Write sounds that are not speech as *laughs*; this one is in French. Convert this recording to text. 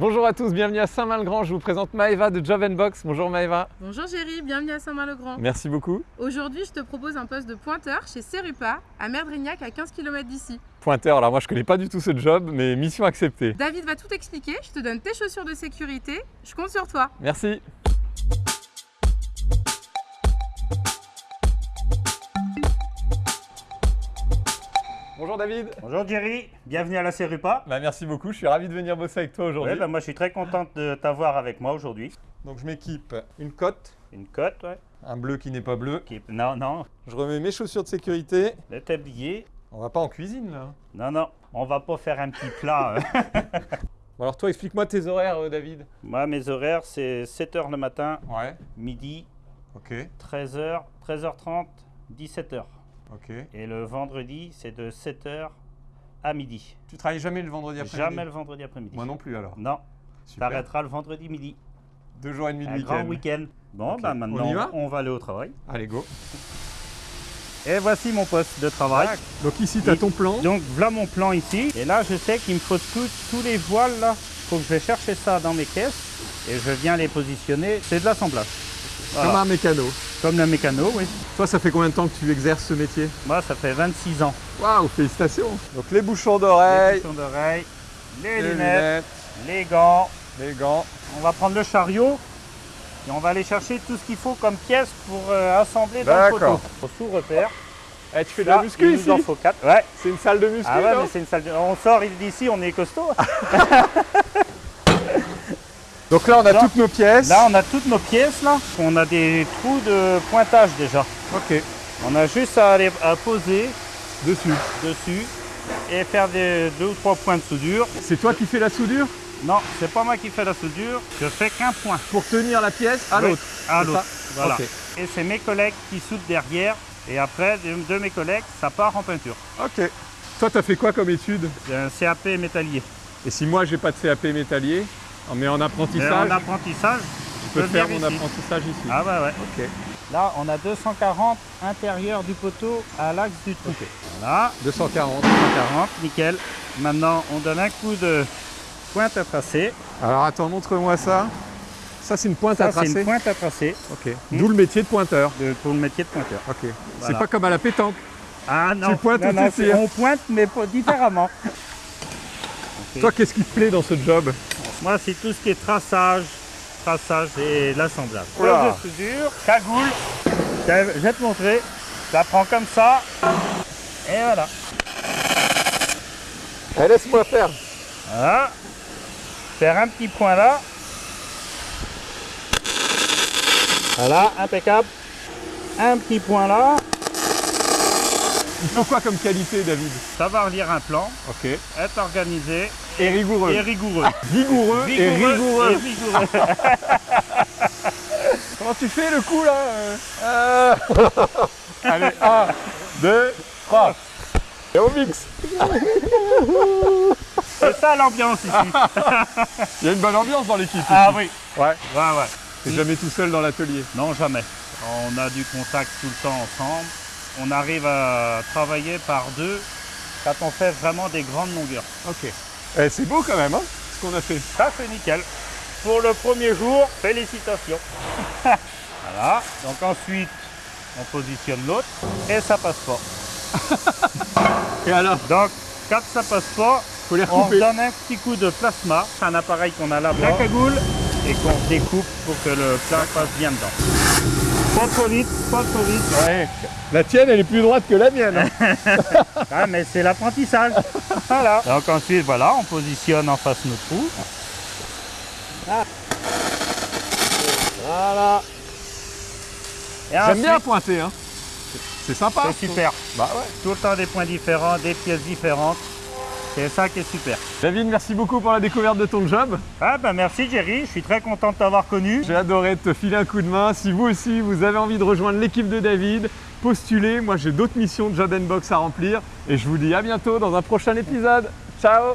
Bonjour à tous, bienvenue à Saint-Malgrand. Je vous présente Maëva de Job Box. Bonjour Maëva. Bonjour Géry, bienvenue à Saint-Malgrand. Merci beaucoup. Aujourd'hui, je te propose un poste de pointeur chez Cerupa à Merdrignac à 15 km d'ici. Pointeur, alors moi je connais pas du tout ce job, mais mission acceptée. David va tout expliquer, je te donne tes chaussures de sécurité, je compte sur toi. Merci. Bonjour David. Bonjour Jerry, bienvenue à la Cerupa. Bah, merci beaucoup, je suis ravi de venir bosser avec toi aujourd'hui. Ouais, bah, moi je suis très contente de t'avoir avec moi aujourd'hui. Donc je m'équipe une cote, Une cote, ouais. un bleu qui n'est pas bleu. Qui... Non, non, Je remets mes chaussures de sécurité. le tablier. On va pas en cuisine là. Non, non, on va pas faire un petit plat. euh. *laughs* Bon, alors toi explique-moi tes horaires euh, David. moi, mes horaires, c'est 7h le matin, Ouais. midi, Ok. 13h, 13h30, 17h. Et le vendredi, c'est de 7h à midi. Tu travailles jamais le vendredi après Jamais le vendredi après-midi. Moi non plus alors. Non, Super. t'arrêteras le vendredi midi. Deux jours et demi de week-end. grand week-end. Bon, bah maintenant, va? on va aller au travail. Allez go. Et voici mon poste de travail. Donc ici tu as ton plan. Donc voilà mon plan ici. Et là, je sais qu'il me faut tous- tous les voiles là. Faut que je vais chercher ça dans mes caisses et je viens les positionner. C'est de l'assemblage. Voilà. Comme un mécano. Comme le mécano, oui. Toi, ça fait combien de temps que tu exerces ce métier? Moi, ça fait 26 ans. Waouh, félicitations Donc les bouchons Les d'oreilles, bouchons d'oreilles, les, les lunettes, les gants. les gants. On va prendre le chariot et on va aller chercher tout ce qu'il faut comme pièces pour euh, assembler dans le poteau. Au sous-repère. Eh, tu fais de Là, la muscu il ici nous en faut 4. Ouais. C'est une salle de muscu, Ah ouais, non? mais c'est une salle de... On sort d'ici, on est costaud. *laughs* Donc là, on a Là- toutes nos pièces. Là, on a toutes nos pièces là. On a des trous de pointage déjà. Ok, On a juste à aller à poser dessus. dessus et faire des deux ou trois points de soudure. C'est toi qui fais la soudure? Non, c'est pas moi qui fais la soudure. Je fais qu'un point pour tenir la pièce à Oui, l'autre. à l'autre. Voilà. Et c'est mes collègues qui soudent derrière. Et après, de, de mes collègues, ça part en peinture. Ok. Toi, t'as fait quoi comme étude? Un CAP métallier. Et si moi, j'ai pas de CAP métallier, mais en Mais apprentissage, en apprentissage, je peux faire mon ici. apprentissage ici. Ah ouais, ouais. Ok. Là, on a 240 intérieur du poteau à l'axe du trou. Ok. Voilà. 240. 140, nickel. Maintenant, on donne un coup de pointe à tracer. Alors attends, montre-moi ça. Ça, c'est une pointe à Ça, c'est tracer. une pointe à tracer Ok. D'où le métier de pointeur. de- pour le métier de pointeur. Ok. C'est pas comme à la pétanque. Ah non, Tu pointes non, ou non, tu c'est- tires on pointe, mais pas différemment. Toi, qu'est-ce qui te plaît dans ce job? Moi, c'est tout ce qui est traçage, traçage et l'assemblage. Pose de soudure, cagoule. Je vais te montrer. Ça prend comme ça. Et voilà. Eh, Laisse-moi faire. Voilà. Faire un petit point là. Voilà, impeccable. Un petit point là. Il faut quoi comme qualité, David? Savoir lire un plan, Ok. être organisé Et rigoureux. et rigoureux. Vigoureux, et rigoureux. et rigoureux. *laughs* Comment tu fais le coup là euh Euh. *laughs* Allez, 1, 2, 3. Et on mixe. *laughs* C'est ça l'ambiance ici. Il y a une bonne ambiance dans l'équipe. Ah ici. oui. Ouais. Ouais, ouais. T'es jamais tout seul dans l'atelier. Non, jamais. On a du contact tout le temps ensemble. On arrive à travailler par deux quand on fait vraiment des grandes longueurs. Ok. Eh, c'est beau quand même, hein, ce qu'on a fait. Ça, c'est nickel. Pour le premier jour, félicitations. *laughs* voilà. Donc ensuite, on positionne l'autre et ça passe pas. *laughs* Et alors Donc, quand ça passe pas, Faut les on donne un petit coup de plasma. C'est un appareil qu'on a là-bas. La cagoule et qu'on découpe pour que le plat passe bien dedans. Pas trop vite, pas trop vite. Ouais. La tienne, elle est plus droite que la mienne. hein. *laughs* Ah, mais c'est l'apprentissage. voilà. Donc ensuite, voilà, on positionne en face nos trous. voilà. Et J'aime bien pointer, hein. C'est sympa. C'est super. Bah ouais. Tout le temps des points différents, des pièces différentes. C'est ça qui est super. David, merci beaucoup pour la découverte de ton job. Ah bah merci Jerry, je suis très content de t'avoir connu. J'ai adoré te filer un coup de main. Si vous aussi, vous avez envie de rejoindre l'équipe de David, postulez. Moi, j'ai d'autres missions de Job Box à remplir. Et je vous dis à bientôt dans un prochain épisode. Ciao